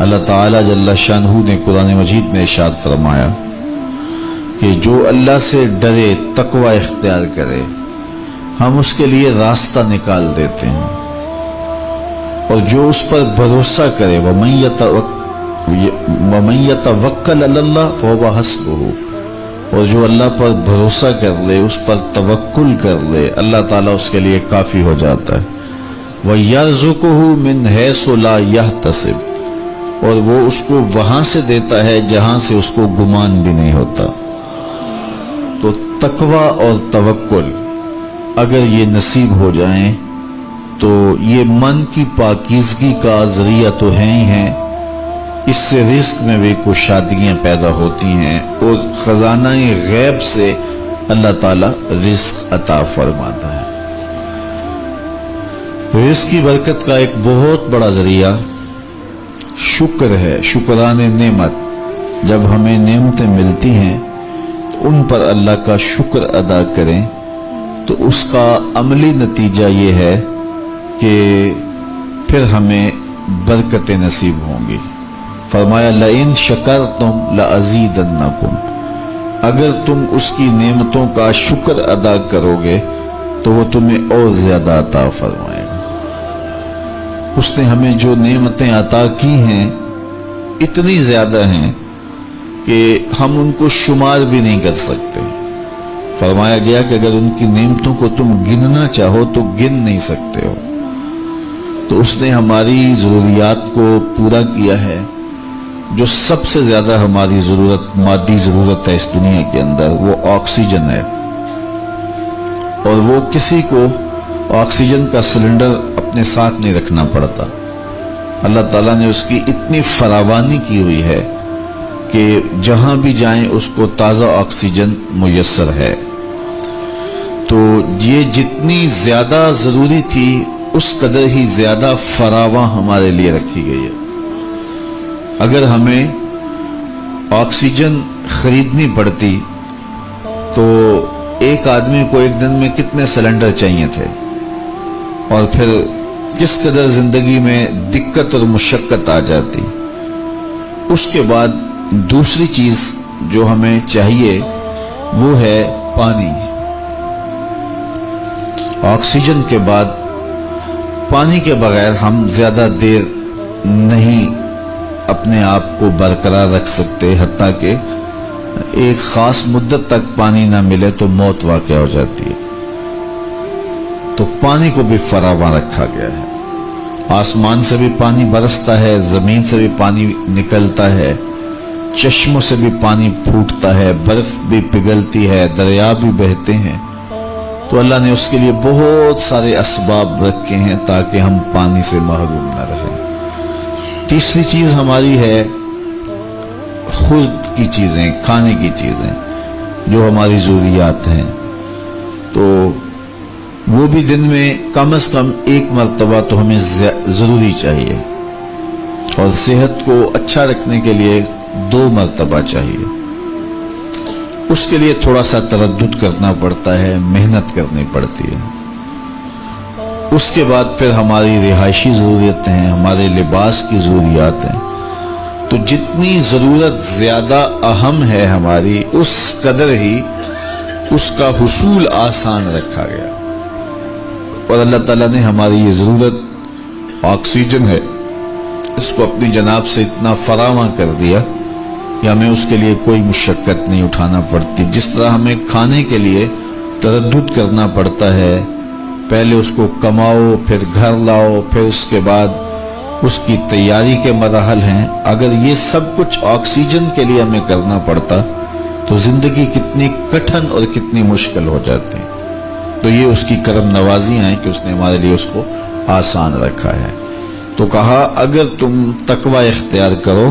अल्लाह ताला शाहू ने कुरान मजीद में इशाद फरमाया कि जो अल्लाह से डरे, तकवा इख्तियार करे, हम उसके लिए रास्ता निकाल देते हैं। और जो उस पर भरोसा करे वह मैत वक्ल अल्लाह फ़ोबा हसबहू। और जो अल्लाह पर भरोसा कर ले, उस पर तवक्कुल कर ले, अल्लाह ताला उसके लिए काफ़ी हो जाता है। वह यरजुकहू मिन है सोला यह तसिब और वो उसको वहाँ से देता है जहाँ से उसको गुमान भी नहीं होता। तो तकवा और तवक्कुल, अगर ये नसीब हो जाए तो ये मन की पाकिजगी का ज़रिया तो है ही है। इससे रिस्क में भी कुछ शादियाँ पैदा होती हैं और खजाना गैब से अल्लाह ताला रिस्क अता फरमाता है। रिस्क की बरकत का एक बहुत बड़ा ज़रिया शुक्र है, शुक्रान नेमत। जब हमें नेमतें मिलती हैं तो उन पर अल्लाह का शुक्र अदा करें। तो उसका अमली नतीजा ये है कि फिर हमें बरकतें नसीब होंगी। फरमाया, लइन शकर तुम लजीदन्नकुम अगर तुम उसकी नेमतों का शुक्र अदा करोगे तो वो तुम्हें और ज़्यादा अता फरमाएगा। उसने हमें जो नेमतें अता की हैं, इतनी ज़्यादा हैं कि हम उनको शुमार भी नहीं कर सकते। फरमाया गया कि अगर उनकी नेमतों को तुम गिनना चाहो तो गिन नहीं सकते हो। तो उसने हमारी जरूरियात को पूरा किया है, जो सबसे ज़्यादा हमारी ज़रूरत, मादी ज़रूरत है इस दुनिया के अंदर, वो ऑक्सीजन है। और वो किसी को ऑक्सीजन का सिलेंडर अपने साथ नहीं रखना पड़ता। अल्लाह ताला ने उसकी इतनी फरावानी की हुई है कि जहाँ भी जाएँ, उसको ताज़ा ऑक्सीजन मुयसर है। तो ये जितनी ज़्यादा ज़रूरी थी, उस कदर ही ज़्यादा फरावा हमारे लिए रखी गई है। अगर हमें ऑक्सीजन खरीदनी पड़ती तो एक आदमी को एक दिन में कितने सिलेंडर चाहिए थे? और फिर किस कदर ज़िंदगी में दिक्कत और मुशक्कत आ जाती, उसके बाद दूसरी चीज़ जो हमें चाहिए, वो है पानी। ऑक्सीजन के बाद पानी के बगैर हम ज़्यादा देर नहीं अपने आप को बरकरार रख सकते हती कि एक खास मुद्दत तक पानी ना मिले तो मौत वाक़ हो जाती है। तो पानी को भी फरावा रखा गया है। आसमान से भी पानी बरसता है, ज़मीन से भी पानी निकलता है, चश्मों से भी पानी फूटता है, बर्फ़ भी पिघलती है, दरिया भी बहते हैं। तो अल्लाह ने उसके लिए बहुत सारे असबाब रखे हैं ताकि हम पानी से महरूम न रहें। तीसरी चीज़ हमारी है खुद की चीज़ें, खाने की चीज़ें, जो हमारी जरूरियात हैं। तो वो भी दिन में कम से कम एक मरतबा तो हमें ज़रूरी चाहिए। और सेहत को अच्छा रखने के लिए दो मरतबा चाहिए। उसके लिए थोड़ा सा तरद करना पड़ता है, मेहनत करनी पड़ती है। उसके बाद फिर हमारी रिहायशी ज़रूरतें हैं, हमारे लिबास की ज़रूरियात हैं। तो जितनी ज़रूरत ज़्यादा अहम है हमारी, उस कदर ही उसका हसूल आसान रखा गया। और अल्लाह ताला ने हमारी ये ज़रूरत, ऑक्सीजन है, इसको अपनी जनाब से इतना फरावा कर दिया कि हमें उसके लिए कोई मुशक्क़त नहीं उठाना पड़ती। जिस तरह हमें खाने के लिए तरद करना पड़ता है, पहले उसको कमाओ, फिर घर लाओ, फिर उसके बाद उसकी तैयारी के मरहल हैं। अगर ये सब कुछ ऑक्सीजन के लिए हमें करना पड़ता तो ज़िंदगी कितनी कठिन और कितनी मुश्किल हो जाती। तो ये उसकी करम नवाजी हैं कि उसने हमारे लिए उसको आसान रखा है। तो कहा, अगर तुम तकवा इख्तियार करो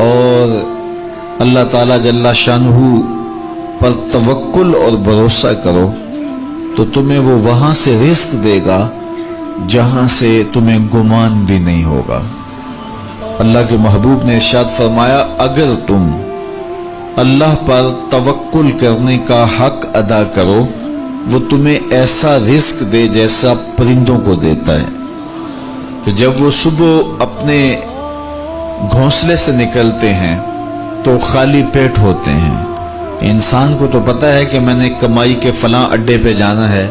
और अल्लाह ताला जल्ला शानहू पर तवक्कुल और भरोसा करो तो तुम्हें वो वहाँ से रिस्क देगा जहाँ से तुम्हें गुमान भी नहीं होगा। अल्लाह के महबूब ने इर्शाद फरमाया, अगर तुम अल्लाह पर तवक्कुल करने का हक अदा करो वो तुम्हें ऐसा रिस्क दे जैसा परिंदों को देता है। कि जब वो सुबह अपने घोंसले से निकलते हैं तो खाली पेट होते हैं। इंसान को तो पता है कि मैंने कमाई के फला अड्डे पे जाना है,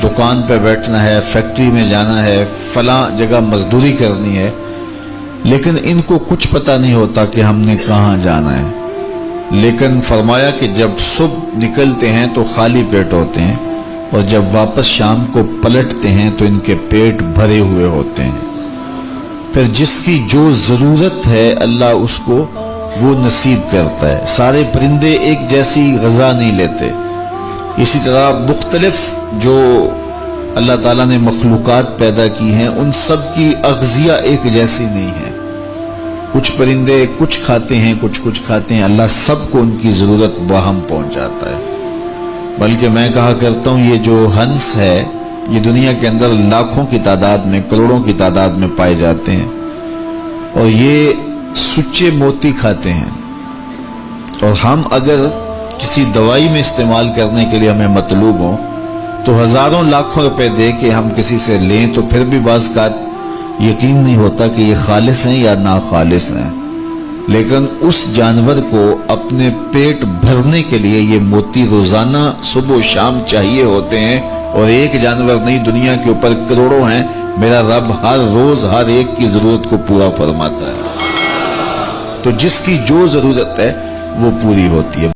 दुकान पे बैठना है, फैक्ट्री में जाना है, फला जगह मजदूरी करनी है, लेकिन इनको कुछ पता नहीं होता कि हमने कहाँ जाना है। लेकिन फरमाया कि जब सुबह निकलते हैं तो खाली पेट होते हैं और जब वापस शाम को पलटते हैं तो इनके पेट भरे हुए होते हैं। फिर जिसकी जो ज़रूरत है अल्लाह उसको वो नसीब करता है। सारे परिंदे एक जैसी गजा नहीं लेते। इसी तरह मुख्तलिफ़ जो अल्लाह ताला ने मखलूक़ात पैदा की हैं, उन सब की अगजिया एक जैसी नहीं है। कुछ परिंदे कुछ खाते हैं, कुछ कुछ खाते हैं। अल्लाह सबको उनकी ज़रूरत बाहम पहुंचाता है। बल्कि मैं कहा करता हूँ, ये जो हंस है, ये दुनिया के अंदर लाखों की तादाद में, करोड़ों की तादाद में पाए जाते हैं। और ये सुच्चे मोती खाते हैं। और हम अगर किसी दवाई में इस्तेमाल करने के लिए हमें मतलूब हो तो हज़ारों लाखों रुपए दे के हम किसी से लें तो फिर भी बाज यकीन नहीं होता कि ये खालिश हैं या ना खालिश हैं। लेकिन उस जानवर को अपने पेट भरने के लिए ये मोती रोज़ाना सुबह शाम चाहिए होते हैं और एक जानवर नहीं, दुनिया के ऊपर करोड़ों हैं। मेरा रब हर रोज, हर एक की ज़रूरत को पूरा फरमाता है। तो जिसकी जो ज़रूरत है, वो पूरी होती है।